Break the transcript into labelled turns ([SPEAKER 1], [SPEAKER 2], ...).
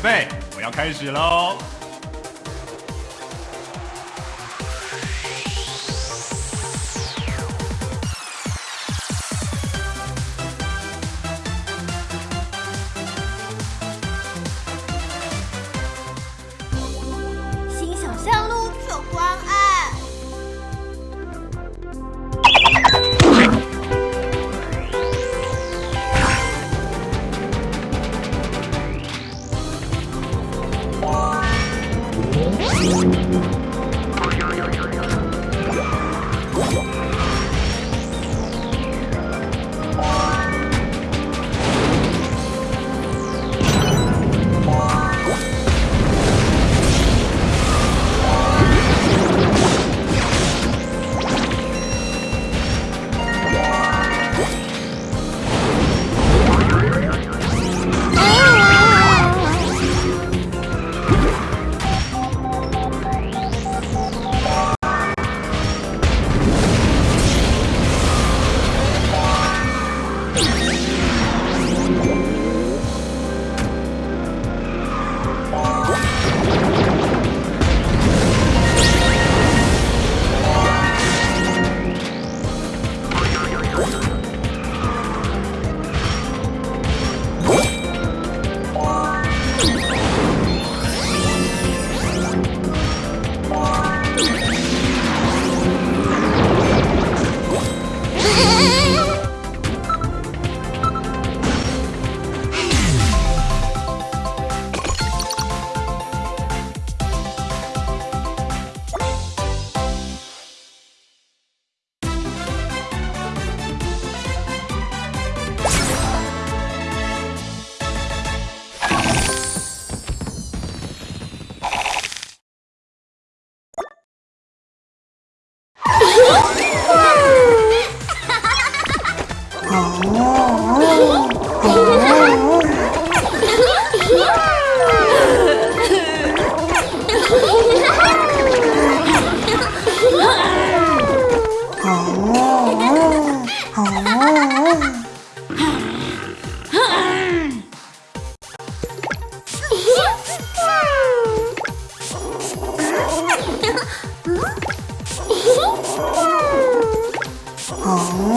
[SPEAKER 1] 备，我要开始喽！
[SPEAKER 2] Bye. 哦